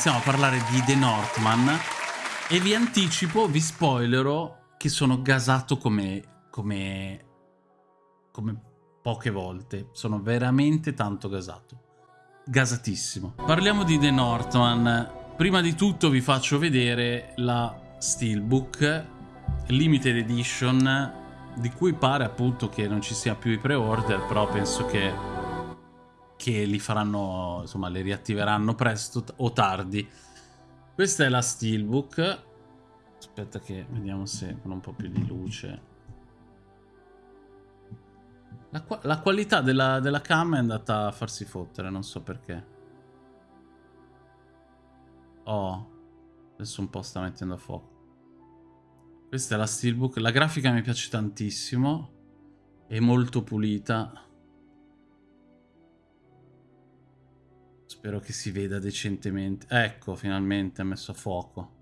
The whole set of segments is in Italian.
iniziamo a parlare di The Northman e vi anticipo, vi spoilerò che sono gasato come, come, come poche volte. Sono veramente tanto gasato. Gasatissimo. Parliamo di The Northman. Prima di tutto vi faccio vedere la Steelbook Limited Edition di cui pare appunto che non ci sia più i pre-order, però penso che, che li faranno, insomma, le riattiveranno presto o tardi. Questa è la Steelbook. Aspetta che vediamo se con un po' più di luce. La, la qualità della, della cam è andata a farsi fottere, non so perché. Oh, adesso un po' sta mettendo a fuoco. Questa è la Steelbook. La grafica mi piace tantissimo. È molto pulita. Spero che si veda decentemente. Ecco, finalmente ha messo a fuoco.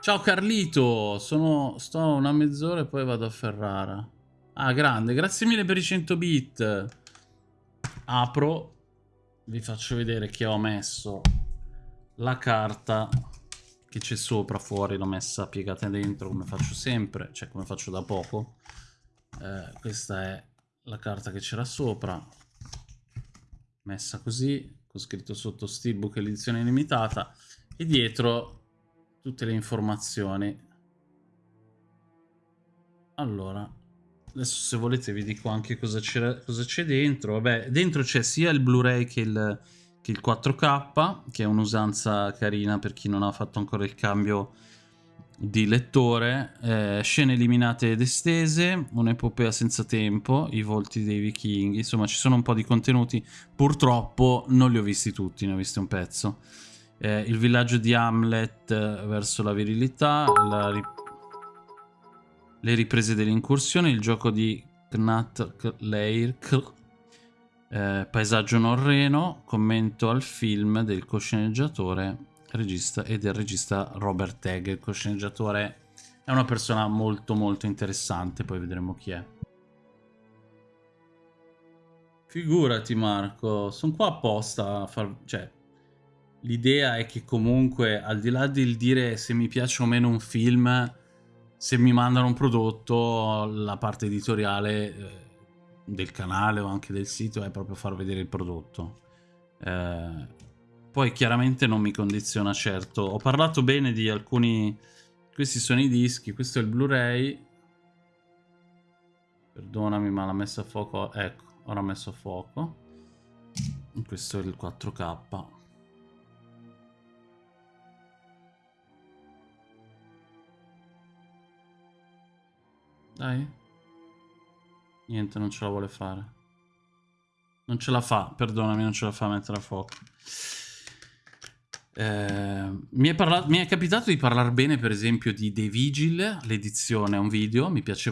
Ciao Carlito! Sono... Sto una mezz'ora e poi vado a Ferrara. Ah, grande. Grazie mille per i 100 bit. Apro. Vi faccio vedere che ho messo la carta che c'è sopra, fuori, l'ho messa piegata dentro come faccio sempre, cioè come faccio da poco. Eh, questa è la carta che c'era sopra, messa così, con scritto sotto Steelbook edizione limitata, e dietro tutte le informazioni. Allora, adesso se volete vi dico anche cosa c'è dentro. Vabbè, dentro c'è sia il Blu-ray che che il 4K, che è un'usanza carina per chi non ha fatto ancora il cambio di lettore, eh, scene eliminate ed estese, un'epopea senza tempo, i volti dei vichinghi, insomma ci sono un po' di contenuti, purtroppo non li ho visti tutti, ne ho visti un pezzo. Eh, il villaggio di Hamlet eh, verso la virilità, la ri le riprese dell'incursione, il gioco di Knat Leir, eh, paesaggio norreno, commento al film del cosceneggiatore regista e del regista Robert Egg. Il cosceneggiatore è una persona molto molto interessante, poi vedremo chi è. Figurati Marco, sono qua apposta a far... cioè, l'idea è che comunque, al di là del dire se mi piace o meno un film, se mi mandano un prodotto, la parte editoriale... Eh, del canale o anche del sito è proprio far vedere il prodotto. Eh, poi chiaramente non mi condiziona certo. Ho parlato bene di alcuni... Questi sono i dischi, questo è il Blu-ray. Perdonami ma l'ha messo a fuoco. Ecco, ora ha messo a fuoco. Questo è il 4K. Dai. Niente, non ce la vuole fare. Non ce la fa, perdonami, non ce la fa a mettere a fuoco. Eh, mi, è parlato, mi, è capitato di parlare bene, per esempio, di The Vigil, l'edizione, è un video, mi piace,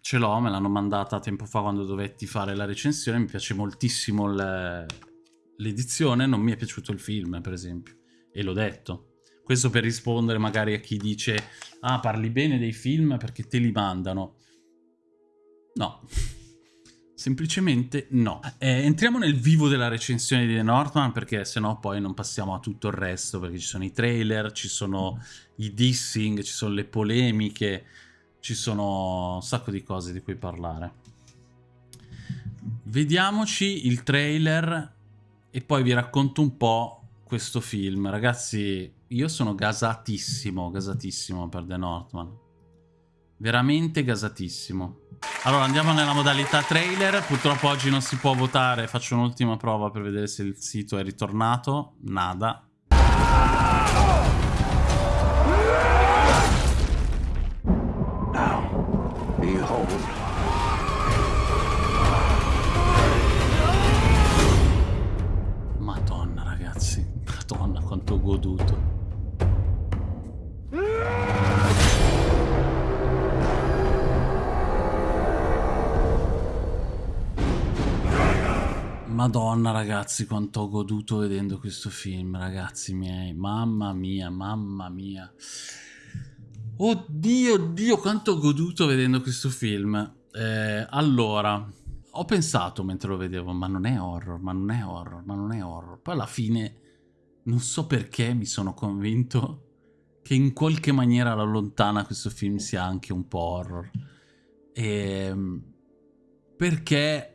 ce l'ho, me l'hanno mandata tempo fa quando dovetti fare la recensione, mi piace moltissimo l'edizione, non mi è piaciuto il film, per esempio, e l'ho detto. Questo per rispondere magari a chi dice, ah, parli bene dei film perché te li mandano. No. Semplicemente no. Eh, entriamo nel vivo della recensione di The Northman perché sennò poi non passiamo a tutto il resto perché ci sono i trailer, ci sono i dissing, ci sono le polemiche, ci sono un sacco di cose di cui parlare. Vediamoci il trailer e poi vi racconto un po' questo film. Ragazzi, io sono gasatissimo, gasatissimo per The Northman. Veramente gasatissimo. Allora andiamo nella modalità trailer, purtroppo oggi non si può votare, faccio un'ultima prova per vedere se il sito è ritornato, nada. Madonna ragazzi, madonna quanto ho goduto. Madonna ragazzi quanto ho goduto vedendo questo film ragazzi miei. Mamma mia mamma mia. Oddio oddio quanto ho goduto vedendo questo film. Eh, allora ho pensato mentre lo vedevo ma non è horror ma non è horror ma non è horror. Poi alla fine non so perché mi sono convinto che in qualche maniera alla lontana questo film sia anche un po' horror. E, ehm, perché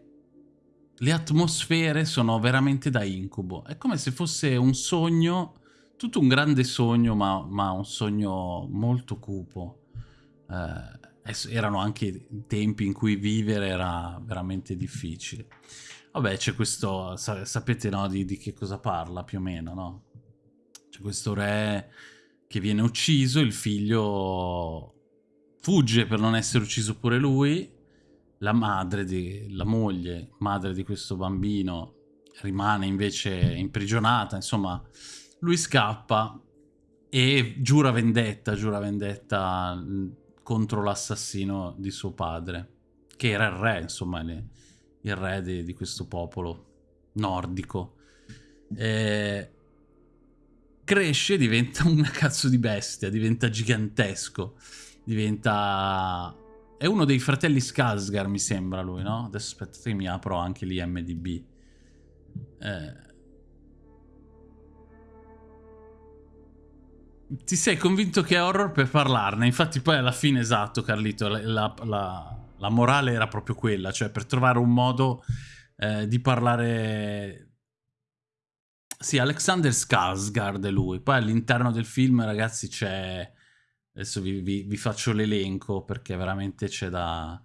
le atmosfere sono veramente da incubo. È come se fosse un sogno, tutto un grande sogno, ma, ma un sogno molto cupo. Eh, erano anche tempi in cui vivere era veramente difficile. Vabbè, c'è questo, sapete no, di, di, che cosa parla più o meno, no? C'è questo re che viene ucciso, il figlio fugge per non essere ucciso pure lui, la madre, di, la moglie, madre di questo bambino, rimane invece imprigionata, insomma, lui scappa e giura vendetta, giura vendetta contro l'assassino di suo padre, che era il re, insomma, il re di, di questo popolo nordico. E cresce, diventa una cazzo di bestia, diventa gigantesco, diventa è uno dei fratelli Skarsgård, mi sembra lui, no? Adesso aspettate che mi apro anche l'IMDB. Eh... Ti sei convinto che è horror per parlarne? Infatti poi alla fine, esatto, Carlito, la, la, la, la morale era proprio quella, cioè per trovare un modo eh, di parlare... Sì, Alexander Skarsgård è lui. Poi all'interno del film, ragazzi, c'è Adesso vi, vi, vi faccio l'elenco perché veramente c'è da...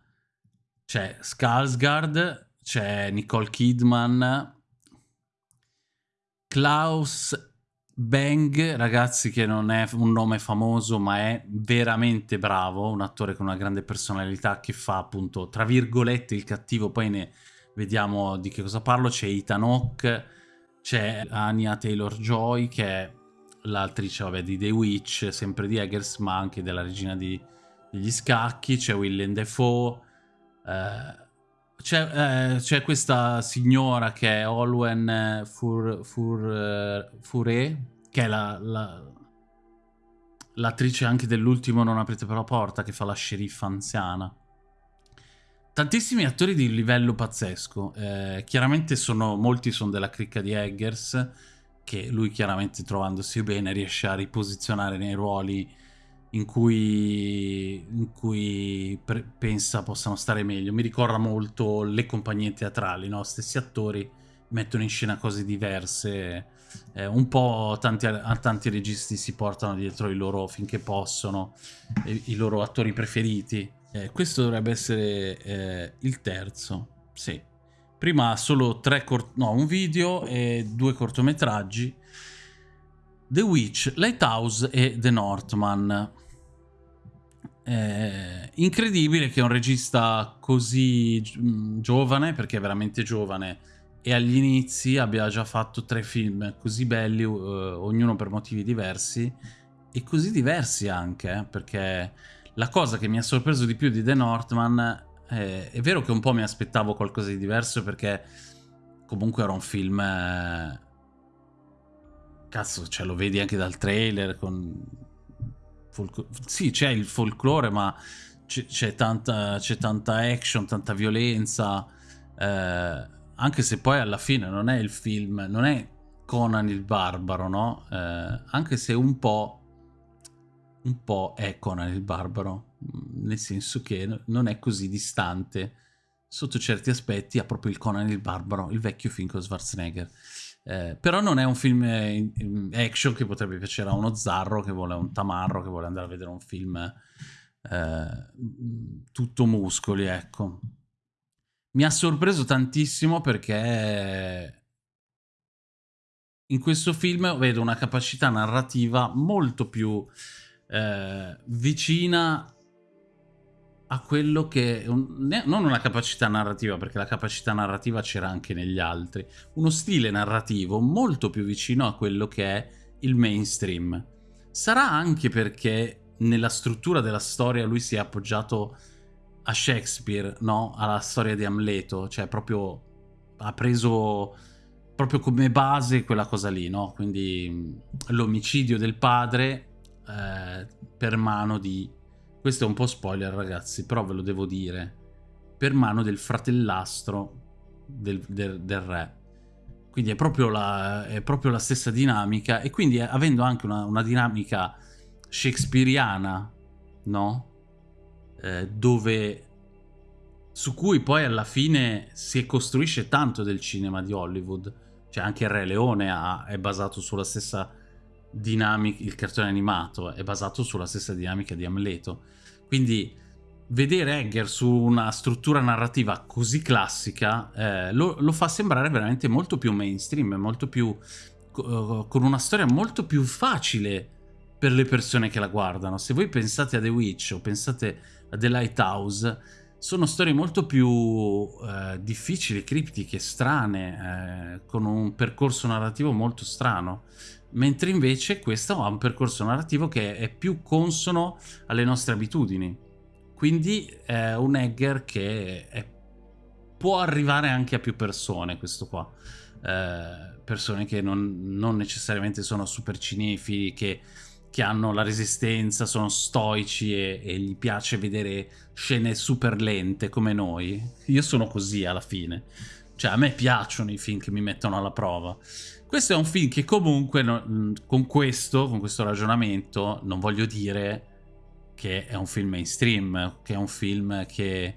C'è Skarsgård, c'è Nicole Kidman, Klaus Bang, ragazzi che non è un nome famoso ma è veramente bravo, un attore con una grande personalità che fa appunto tra virgolette il cattivo, poi ne vediamo di che cosa parlo, c'è Ethan Hawke, c'è Anya Taylor-Joy che è l'attrice vabbè, di The Witch, sempre di Eggers, ma anche della regina di, degli scacchi, c'è Willem Dafoe, eh, c'è eh, questa signora che è Olwen Fur, Fur, eh, Fure, che è l'attrice la, la, anche dell'ultimo Non aprite per la porta, che fa la sceriffa anziana. Tantissimi attori di livello pazzesco, eh, chiaramente sono, molti sono della cricca di Eggers, che lui chiaramente trovandosi bene riesce a riposizionare nei ruoli in cui, in cui pensa possano stare meglio. Mi ricorda molto le compagnie teatrali, no? Stessi attori mettono in scena cose diverse. Eh, un po' tanti, tanti registi si portano dietro i loro finché possono, i, i loro attori preferiti. Eh, questo dovrebbe essere eh, il terzo, sì. Prima solo tre no, un video e due cortometraggi. The Witch, Lighthouse e The Northman. Eh, incredibile che un regista così mm, giovane, perché è veramente giovane, e agli inizi abbia già fatto tre film così belli, uh, ognuno per motivi diversi, e così diversi anche, eh, perché la cosa che mi ha sorpreso di più di The Northman eh, è vero che un po' mi aspettavo qualcosa di diverso perché comunque era un film... Eh... Cazzo, cioè lo vedi anche dal trailer con... Folclore... Sì, c'è il folklore, ma c'è tanta, tanta, action, tanta violenza. Eh, anche se poi alla fine non è il film, non è Conan il barbaro, no? Eh, anche se un po' un po' è Conan il barbaro, nel senso che non è così distante sotto certi aspetti ha proprio il Conan il barbaro, il vecchio film con Schwarzenegger. Eh, però non è un film eh, action che potrebbe piacere a uno zarro che vuole un tamarro, che vuole andare a vedere un film eh, tutto muscoli, ecco. Mi ha sorpreso tantissimo perché in questo film vedo una capacità narrativa molto più eh, vicina a quello che... Un, non una capacità narrativa, perché la capacità narrativa c'era anche negli altri, uno stile narrativo molto più vicino a quello che è il mainstream. Sarà anche perché nella struttura della storia lui si è appoggiato a Shakespeare, no? Alla storia di Amleto, cioè proprio ha preso proprio come base quella cosa lì, no? Quindi l'omicidio del padre eh, per mano di... Questo è un po' spoiler ragazzi, però ve lo devo dire. Per mano del fratellastro del, del, del re. quindi è proprio la, è proprio la stessa dinamica e quindi avendo anche una, una dinamica shakespeariana, no? Eh, dove su cui poi alla fine si costruisce tanto del cinema di Hollywood. Cioè anche il Re Leone ha, è basato sulla stessa dinamica, il cartone animato è basato sulla stessa dinamica di Amleto. Quindi vedere Egger su una struttura narrativa così classica eh, lo, lo, fa sembrare veramente molto più mainstream, molto più, uh, con una storia molto più facile per le persone che la guardano. Se voi pensate a The Witch o pensate a The Lighthouse, sono storie molto più eh, difficili, criptiche, strane, eh, con un percorso narrativo molto strano. Mentre invece questo ha un percorso narrativo che è più consono alle nostre abitudini quindi è un Egger che è, può arrivare anche a più persone, questo qua. Eh, persone che non, non, necessariamente sono super cinefili, che, che, hanno la resistenza, sono stoici e, e gli piace vedere scene super lente come noi. Io sono così alla fine. Cioè, a me piacciono i film che mi mettono alla prova. Questo è un film che comunque, no, con questo, con questo ragionamento, non voglio dire che è un film mainstream, che è un film che,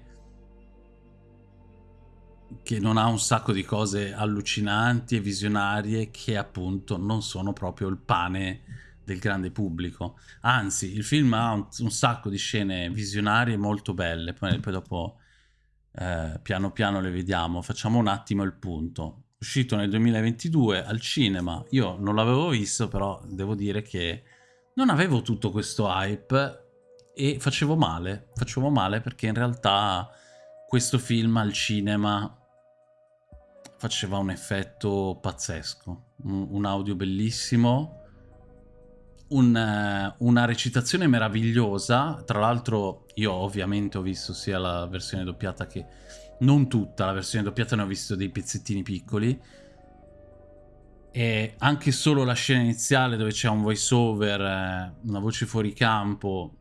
che non ha un sacco di cose allucinanti e visionarie che appunto non sono proprio il pane del grande pubblico. Anzi, il film ha un, un sacco di scene visionarie molto belle, poi, poi dopo eh, piano piano le vediamo. Facciamo un attimo il punto. Uscito nel 2022 al cinema, io non l'avevo visto, però devo dire che non avevo tutto questo hype e facevo male, facevo male perché in realtà questo film al cinema faceva un effetto pazzesco, un, audio bellissimo, un, uh, una recitazione meravigliosa, tra l'altro io ovviamente ho visto sia la versione doppiata che non tutta, la versione doppiata ne ho visto dei pezzettini piccoli, e anche solo la scena iniziale dove c'è un voice over, eh, una voce fuori campo,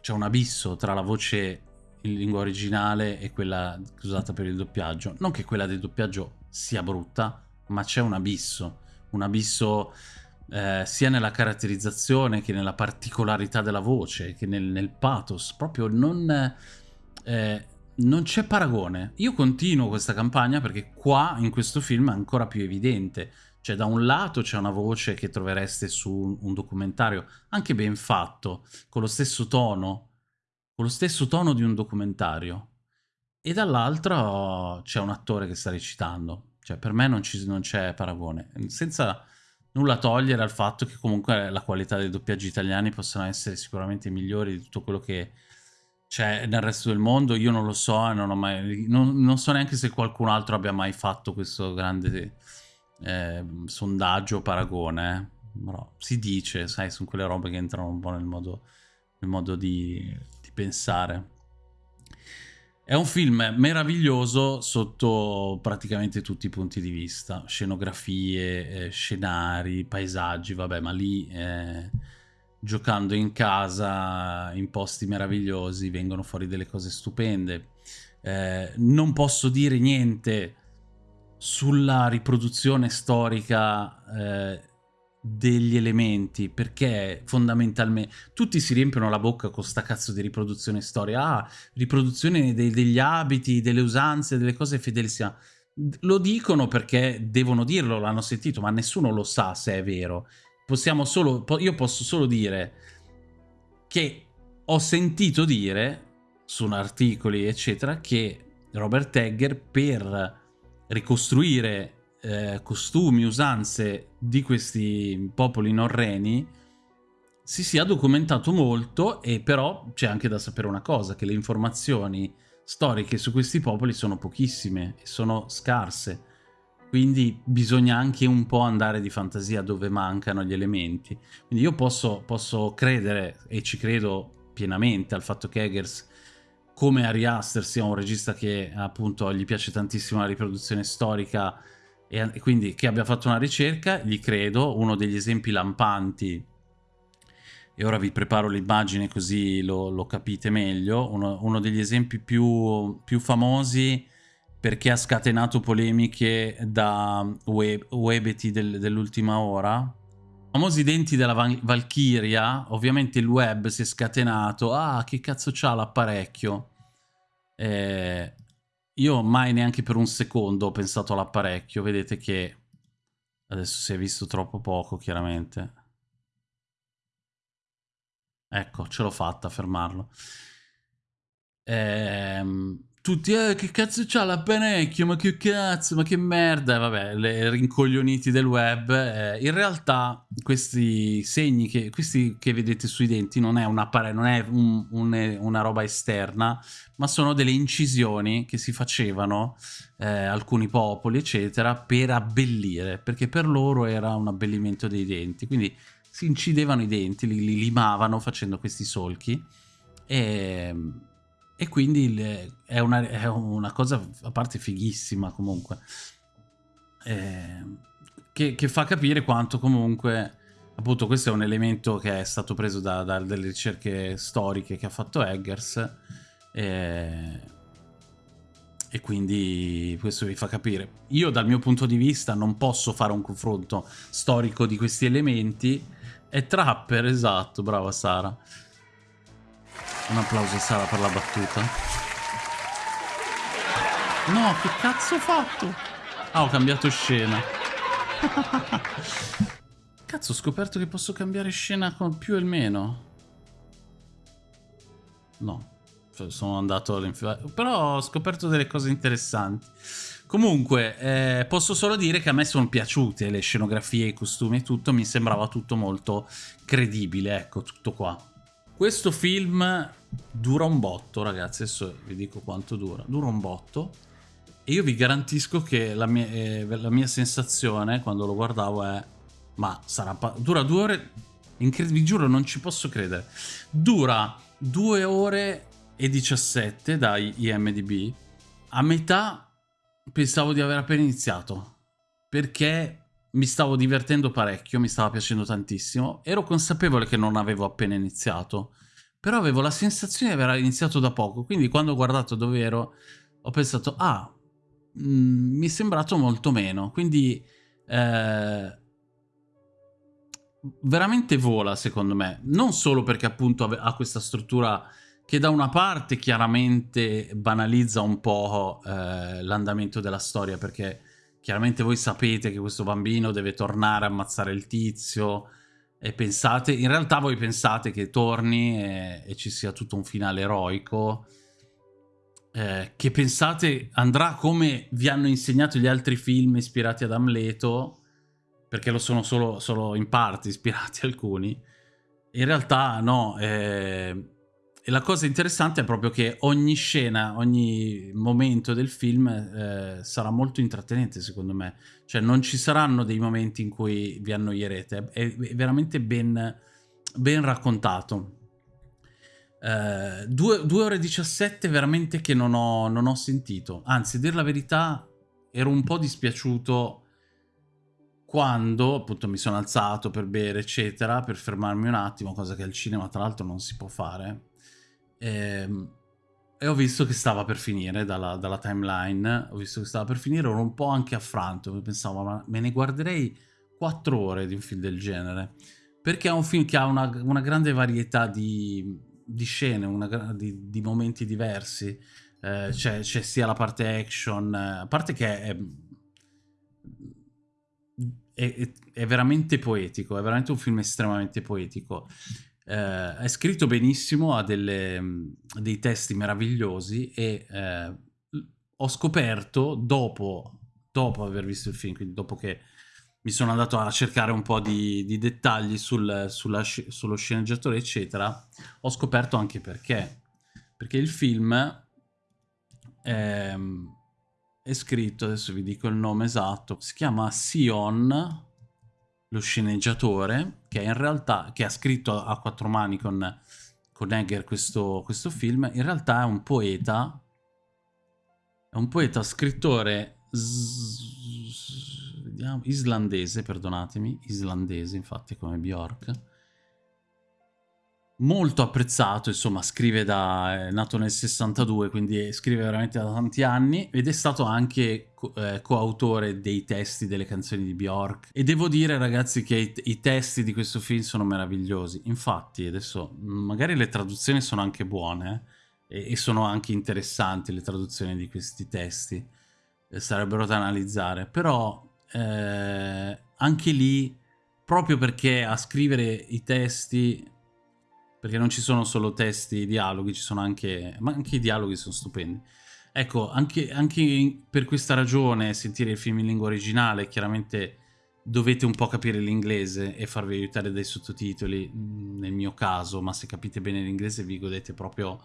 c'è un abisso tra la voce in lingua originale e quella usata per il doppiaggio. Non che quella del doppiaggio sia brutta, ma c'è un abisso. Un abisso eh, sia nella caratterizzazione che nella particolarità della voce, che nel, nel pathos. Proprio non... Eh, non c'è paragone. Io continuo questa campagna perché qua, in questo film, è ancora più evidente. Cioè, da un lato c'è una voce che trovereste su un documentario, anche ben fatto, con lo stesso tono, con lo stesso tono di un documentario. E dall'altro c'è un attore che sta recitando. Cioè, per me non, c'è paragone. Senza nulla togliere al fatto che comunque la qualità dei doppiaggi italiani possano essere sicuramente migliori di tutto quello che c'è nel resto del mondo. Io non lo so, non, mai, non, non so neanche se qualcun altro abbia mai fatto questo grande eh, sondaggio paragone, però si dice, sai, sono quelle robe che entrano un po' nel modo, nel modo di, di pensare. È un film meraviglioso sotto praticamente tutti i punti di vista, scenografie, eh, scenari, paesaggi, vabbè, ma lì eh, giocando in casa in posti meravigliosi vengono fuori delle cose stupende. Eh, non posso dire niente sulla riproduzione storica eh, degli elementi, perché fondamentalmente tutti si riempiono la bocca con sta cazzo di riproduzione storica, ah, riproduzione dei, degli abiti, delle usanze, delle cose fedelissime. Lo dicono perché devono dirlo, l'hanno sentito, ma nessuno lo sa se è vero. Possiamo solo, io posso solo dire che ho sentito dire su articoli, eccetera, che Robert Egger per ricostruire eh, costumi, usanze di questi popoli norreni si sia documentato molto e però c'è anche da sapere una cosa, che le informazioni storiche su questi popoli sono pochissime e sono scarse. Quindi bisogna anche un po' andare di fantasia dove mancano gli elementi. Quindi io posso, posso credere, e ci credo pienamente, al fatto che Eggers come Ari Aster sia un regista che appunto gli piace tantissimo la riproduzione storica e quindi che abbia fatto una ricerca, gli credo, uno degli esempi lampanti, e ora vi preparo l'immagine così lo, lo, capite meglio, uno, uno degli esempi più, più famosi perché ha scatenato polemiche da web, Webeti del, dell'ultima ora. Famosi denti della Val Valkyria, ovviamente il web si è scatenato. Ah, che cazzo c'ha l'apparecchio? Eh, io mai neanche per un secondo ho pensato all'apparecchio. Vedete che adesso si è visto troppo poco, chiaramente. Ecco, ce l'ho fatta a fermarlo. Ehm, tutti, eh, che cazzo c'ha l'apparecchio, ma che cazzo, ma che merda, vabbè, le rincoglioniti del web. Eh, in realtà questi segni, che, questi che vedete sui denti non è, un non è un, un, una roba esterna, ma sono delle incisioni che si facevano eh, alcuni popoli, eccetera, per abbellire, perché per loro era un abbellimento dei denti, quindi si incidevano i denti, li, li limavano facendo questi solchi e e quindi è una, è una, cosa a parte fighissima comunque, eh, che, che, fa capire quanto comunque, appunto questo è un elemento che è stato preso da, da delle ricerche storiche che ha fatto Eggers, eh, e quindi questo vi fa capire. Io dal mio punto di vista non posso fare un confronto storico di questi elementi, è Trapper, esatto, brava Sara. Un applauso a Sara per la battuta. No, che cazzo ho fatto? Ah, ho cambiato scena. cazzo, ho scoperto che posso cambiare scena con più e il meno. No, cioè, sono andato all'infilo. Però ho scoperto delle cose interessanti. Comunque, eh, posso solo dire che a me sono piaciute le scenografie, i costumi e tutto. Mi sembrava tutto molto credibile, ecco, tutto qua. Questo film dura un botto, ragazzi. Adesso vi dico quanto dura. Dura un botto. E io vi garantisco che la mia, eh, la mia sensazione quando lo guardavo è... Ma sarà... Dura due ore... vi giuro, non ci posso credere. Dura due ore e 17 da IMDB. A metà pensavo di aver appena iniziato. Perché mi stavo divertendo parecchio, mi stava piacendo tantissimo. Ero consapevole che non avevo appena iniziato, però avevo la sensazione di aver iniziato da poco, quindi quando ho guardato dove ero ho pensato, ah, mh, mm, mi è sembrato molto meno, quindi eh, veramente vola secondo me, non solo perché appunto ha questa struttura che da una parte chiaramente banalizza un po' eh, l'andamento della storia, perché chiaramente voi sapete che questo bambino deve tornare a ammazzare il tizio e pensate, in realtà voi pensate che torni e, e ci sia tutto un finale eroico eh, che pensate andrà come vi hanno insegnato gli altri film ispirati ad Amleto perché lo sono solo, solo in parte ispirati alcuni. In realtà no eh, e la cosa interessante è proprio che ogni scena, ogni momento del film eh, sarà molto intrattenente secondo me. Cioè non ci saranno dei momenti in cui vi annoierete, è, veramente ben, ben raccontato. Eh, 2 ore e 17 veramente che non ho, non ho sentito. Anzi, dire la verità, ero un po' dispiaciuto quando appunto mi sono alzato per bere eccetera, per fermarmi un attimo, cosa che al cinema tra l'altro non si può fare e, ehm, e ho visto che stava per finire dalla, dalla, timeline, ho visto che stava per finire, ero un po' anche affranto, pensavo ma me ne guarderei quattro ore di un film del genere, perché è un film che ha una, una grande varietà di, di scene, una, di, di, momenti diversi, eh, c'è sia la parte action, eh, a parte che è, è, è, veramente poetico, è veramente un film estremamente poetico eh, è scritto benissimo, ha delle, dei testi meravigliosi e eh, ho scoperto dopo, dopo aver visto il film, quindi dopo che mi sono andato a cercare un po' di, di dettagli sul, sulla, sullo sceneggiatore, eccetera, ho scoperto anche perché. Perché il film è, è scritto, adesso vi dico il nome esatto, si chiama Sion lo sceneggiatore, che in realtà che ha scritto a quattro mani con, con Egger questo, questo film, in realtà è un poeta, è un poeta scrittore islandese, perdonatemi, islandese infatti come Bjork, molto apprezzato, insomma scrive da... è nato nel 62, quindi scrive veramente da tanti anni ed è stato anche eh, coautore dei testi delle canzoni di Bjork e devo dire ragazzi che i, i testi di questo film sono meravigliosi, infatti adesso magari le traduzioni sono anche buone eh, e, e, sono anche interessanti le traduzioni di questi testi, eh, sarebbero da analizzare, però eh, anche lì proprio perché a scrivere i testi perché non ci sono solo testi dialoghi, ci sono anche... ma anche i dialoghi sono stupendi. Ecco, anche, anche per questa ragione sentire il film in lingua originale, chiaramente dovete un po' capire l'inglese e farvi aiutare dai sottotitoli, mm, nel mio caso, ma se capite bene l'inglese vi godete proprio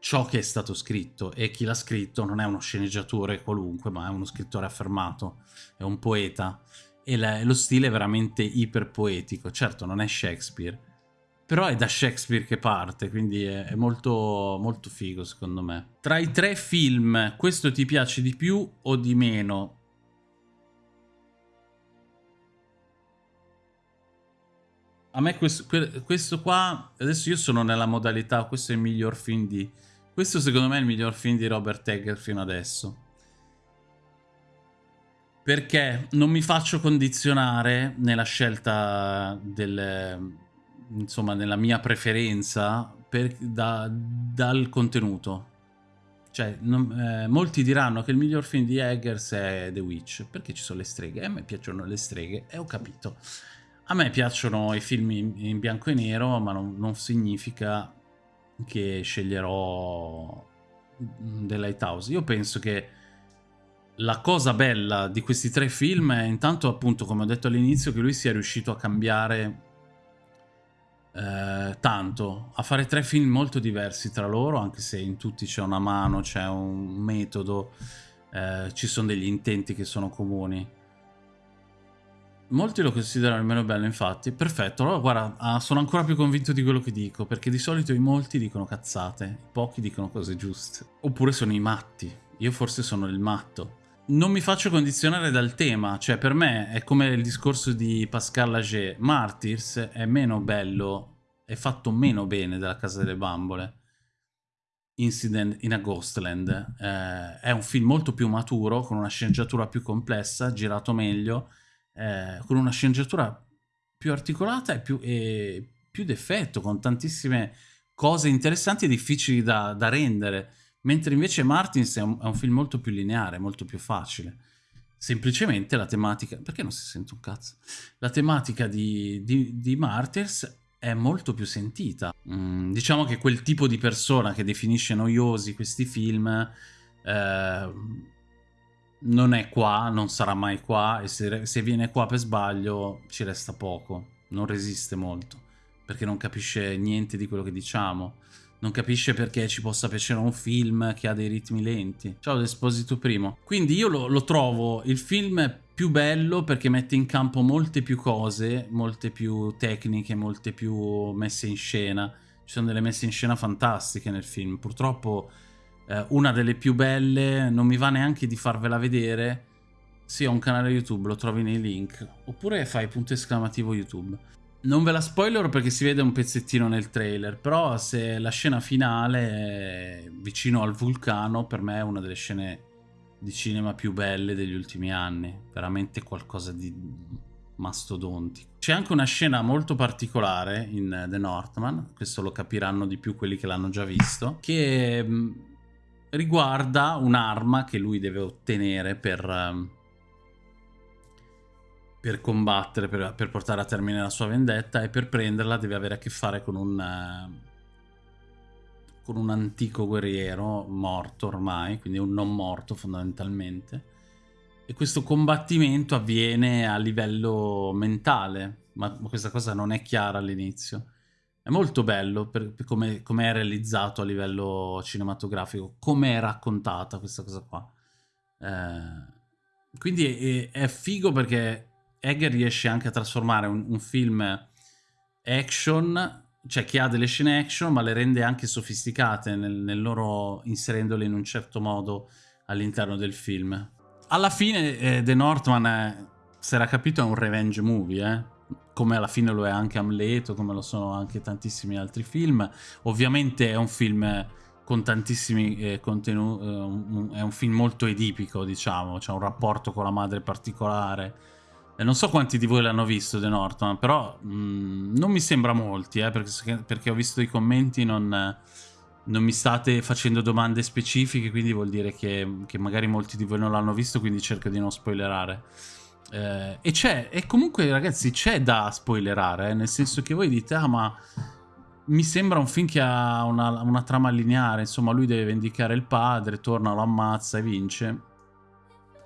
ciò che è stato scritto e chi l'ha scritto non è uno sceneggiatore qualunque, ma è uno scrittore affermato, è un poeta e lo stile è veramente iperpoetico. Certo, non è Shakespeare, però è da Shakespeare che parte, quindi è, è molto, molto figo secondo me. Tra i tre film, questo ti piace di più o di meno? A me questo, questo, qua, adesso io sono nella modalità, questo è il miglior film di... Questo secondo me è il miglior film di Robert Egger fino adesso. Perché non mi faccio condizionare nella scelta del, insomma, nella mia preferenza per, da, dal contenuto. Cioè, non, eh, molti diranno che il miglior film di Eggers è The Witch, perché ci sono le streghe. E a me piacciono le streghe, e ho capito. A me piacciono i film in, in bianco e nero, ma non, non significa che sceglierò The Lighthouse. Io penso che la cosa bella di questi tre film è intanto appunto, come ho detto all'inizio, che lui sia riuscito a cambiare eh, tanto, a fare tre film molto diversi tra loro, anche se in tutti c'è una mano, c'è un metodo, eh, ci sono degli intenti che sono comuni. Molti lo considerano il meno bello, infatti. Perfetto, allora guarda, ah, sono ancora più convinto di quello che dico, perché di solito i molti dicono cazzate, i pochi dicono cose giuste. Oppure sono i matti. Io forse sono il matto non mi faccio condizionare dal tema, cioè per me è come il discorso di Pascal Lager, Martyrs è meno bello, è fatto meno bene della Casa delle Bambole. Incident in a Ghostland eh, è un film molto più maturo, con una sceneggiatura più complessa, girato meglio, eh, con una sceneggiatura più articolata e più, e più d'effetto, con tantissime cose interessanti e difficili da, da rendere Mentre invece Martins è un, è un film molto più lineare, molto più facile. Semplicemente la tematica... Perché non si sente un cazzo? La tematica di, di, di Martyrs è molto più sentita. Mm, diciamo che quel tipo di persona che definisce noiosi questi film eh, non è qua, non sarà mai qua e se, se, viene qua per sbaglio ci resta poco, non resiste molto perché non capisce niente di quello che diciamo non capisce perché ci possa piacere un film che ha dei ritmi lenti. Ciao Desposito Primo. Quindi io lo, lo trovo il film più bello perché mette in campo molte più cose, molte più tecniche, molte più messe in scena. Ci sono delle messe in scena fantastiche nel film. Purtroppo eh, una delle più belle, non mi va neanche di farvela vedere. Sì, ho un canale YouTube, lo trovi nei link. Oppure fai punto esclamativo YouTube. Non ve la spoiler perché si vede un pezzettino nel trailer, però se la scena finale vicino al vulcano per me è una delle scene di cinema più belle degli ultimi anni, veramente qualcosa di mastodontico. C'è anche una scena molto particolare in The Northman, questo lo capiranno di più quelli che l'hanno già visto, che mm, riguarda un'arma che lui deve ottenere per mm, per combattere, per, per, portare a termine la sua vendetta e per prenderla deve avere a che fare con un, uh, con un antico guerriero morto ormai, quindi un non morto fondamentalmente. E questo combattimento avviene a livello mentale, ma questa cosa non è chiara all'inizio. È molto bello per, per come, come, è realizzato a livello cinematografico, come è raccontata questa cosa qua. Eh, quindi è, è figo perché Egger riesce anche a trasformare un, un, film action, cioè che ha delle scene action, ma le rende anche sofisticate nel, nel loro inserendole in un certo modo all'interno del film. Alla fine eh, The Northman, eh, se era capito, è un revenge movie, eh? come alla fine lo è anche Amleto, come lo sono anche tantissimi altri film. Ovviamente è un film con tantissimi eh, contenuti, eh, è un film molto edipico, diciamo, c'è un rapporto con la madre particolare. Non so quanti di voi l'hanno visto The Norton, però mh, mm, non mi sembra molti, eh, perché, perché, ho visto i commenti, non, non, mi state facendo domande specifiche, quindi vuol dire che, che magari molti di voi non l'hanno visto, quindi cerco di non spoilerare. Eh, e c'è, e comunque ragazzi c'è da spoilerare, eh, nel senso che voi dite, ah ma mi sembra un film che ha una, una, trama lineare, insomma lui deve vendicare il padre, torna, lo ammazza e vince.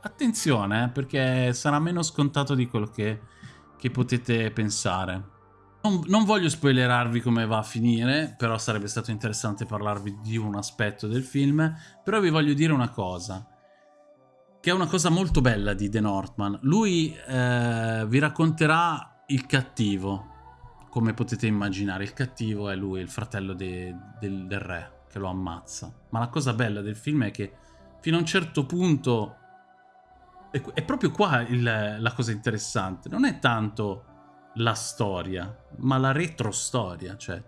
Attenzione, eh, perché sarà meno scontato di quello che, che potete pensare. Non, non, voglio spoilerarvi come va a finire, però sarebbe stato interessante parlarvi di un aspetto del film, però vi voglio dire una cosa, che è una cosa molto bella di The Northman. Lui eh, vi racconterà il cattivo, come potete immaginare, il cattivo è lui, il fratello de, del, del re, che lo ammazza. Ma la cosa bella del film è che fino a un certo punto... È, è proprio qua il, la cosa interessante. Non è tanto la storia, ma la retrostoria, cioè...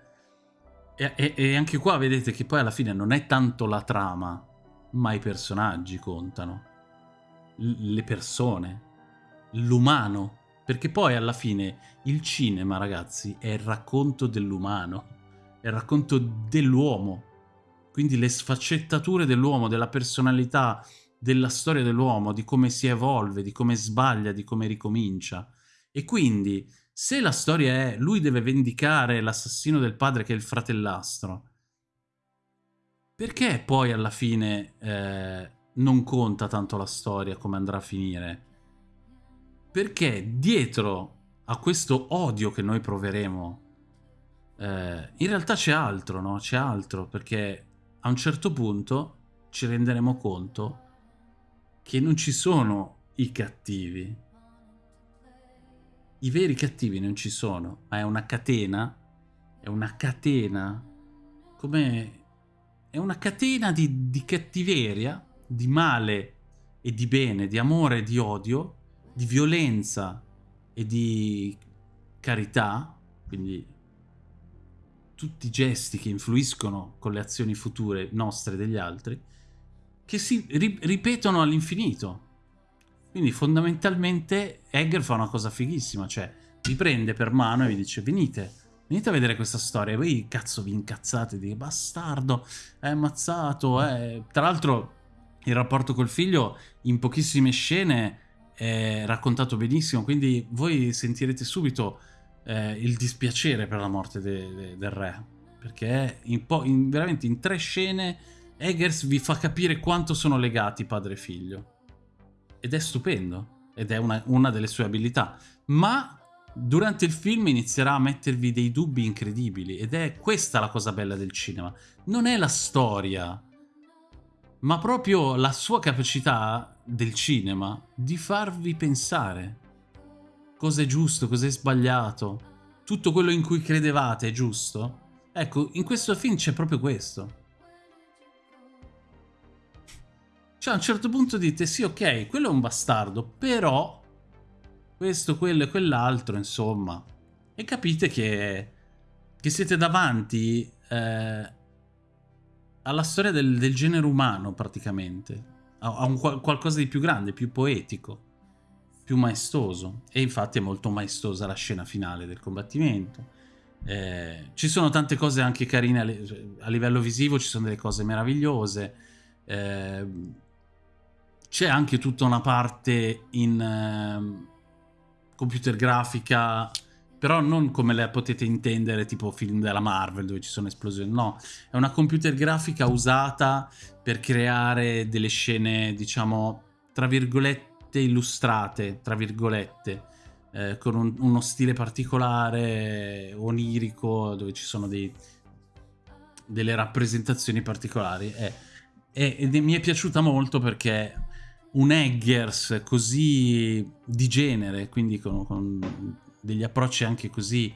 E, e, e anche qua vedete che poi alla fine non è tanto la trama, ma i personaggi contano. L le persone. L'umano perché poi alla fine il cinema, ragazzi, è il racconto dell'umano, è il racconto dell'uomo. Quindi le sfaccettature dell'uomo, della personalità, della storia dell'uomo, di come si evolve, di come sbaglia, di come ricomincia. E quindi, se la storia è lui deve vendicare l'assassino del padre che è il fratellastro, perché poi alla fine eh, non conta tanto la storia come andrà a finire? perché dietro a questo odio che noi proveremo eh, in realtà c'è altro, no? C'è altro, perché a un certo punto ci renderemo conto che non ci sono i cattivi. I veri cattivi non ci sono, ma è una catena, è una catena, come... è una catena di, di cattiveria, di male e di bene, di amore e di odio, di violenza e di carità, quindi tutti i gesti che influiscono con le azioni future nostre e degli altri, che si ri ripetono all'infinito. Quindi fondamentalmente Egger fa una cosa fighissima, cioè vi prende per mano e vi dice venite, venite a vedere questa storia. E voi cazzo vi incazzate di bastardo, è ammazzato, è... Tra l'altro il rapporto col figlio in pochissime scene è raccontato benissimo, quindi voi sentirete subito eh, il dispiacere per la morte de, de, del re, perché in in, veramente in tre scene Eggers vi fa capire quanto sono legati padre e figlio. Ed è stupendo, ed è una, una delle sue abilità. Ma durante il film inizierà a mettervi dei dubbi incredibili, ed è questa la cosa bella del cinema. Non è la storia, ma proprio la sua capacità del cinema di farvi pensare cosa è giusto, cosa è sbagliato, tutto quello in cui credevate è giusto. Ecco, in questo film c'è proprio questo. Cioè a un certo punto dite sì ok, quello è un bastardo, però questo, quello e quell'altro, insomma. E capite che, che siete davanti eh, alla storia del, del genere umano praticamente, a, a un, qualcosa di più grande, più poetico, più maestoso e infatti è molto maestosa la scena finale del combattimento. Eh, ci sono tante cose anche carine a, a, livello visivo, ci sono delle cose meravigliose. Eh, c'è anche tutta una parte in eh, computer grafica però non come la potete intendere tipo film della Marvel dove ci sono esplosioni, no, è una computer grafica usata per creare delle scene, diciamo, tra virgolette illustrate, tra virgolette, eh, con un, uno stile particolare, onirico, dove ci sono dei, delle rappresentazioni particolari. Eh, e, ed mi è piaciuta molto perché un Eggers così di genere, quindi con, con degli approcci anche così,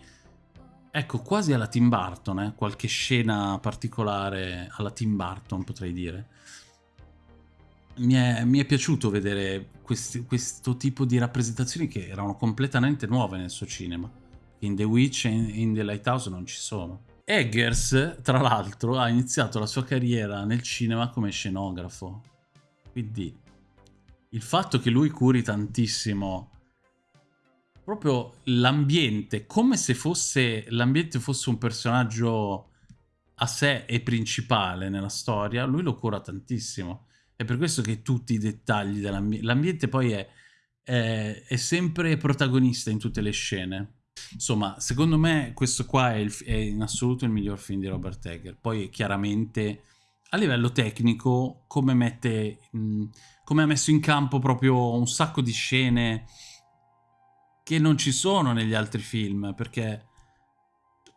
ecco, quasi alla Tim Burton, eh? qualche scena particolare alla Tim Burton potrei dire. Mi è, mi è piaciuto vedere questi, questo tipo di rappresentazioni che erano completamente nuove nel suo cinema. In The Witch e in, in The Lighthouse non ci sono. Eggers, tra l'altro, ha iniziato la sua carriera nel cinema come scenografo. Quindi il fatto che lui curi tantissimo proprio l'ambiente, come se fosse l'ambiente fosse un personaggio a sé e principale nella storia, lui lo cura tantissimo. È per questo che tutti i dettagli dell'ambiente... L'ambiente poi è, è, è, sempre protagonista in tutte le scene. Insomma, secondo me questo qua è, il, è in assoluto il miglior film di Robert Egger. Poi chiaramente a livello tecnico come mette... Mh, come ha messo in campo proprio un sacco di scene che non ci sono negli altri film, perché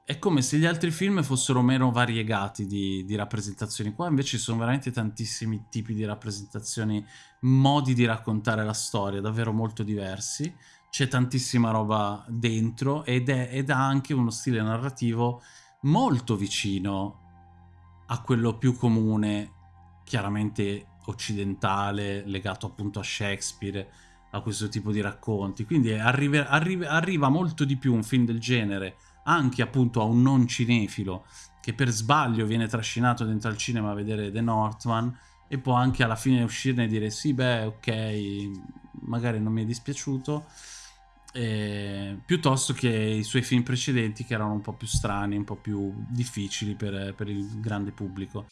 è come se gli altri film fossero meno variegati di, di, rappresentazioni. Qua invece ci sono veramente tantissimi tipi di rappresentazioni, modi di raccontare la storia, davvero molto diversi. C'è tantissima roba dentro ed, è, ed ha anche uno stile narrativo molto vicino a quello più comune, chiaramente occidentale, legato appunto a Shakespeare, a questo tipo di racconti. Quindi arriva, arriva, arriva molto di più un film del genere anche appunto a un non cinefilo che per sbaglio viene trascinato dentro al cinema a vedere The Northman e può anche alla fine uscirne e dire sì beh ok magari non mi è dispiaciuto eh, piuttosto che i suoi film precedenti che erano un po' più strani un po' più difficili per, per il grande pubblico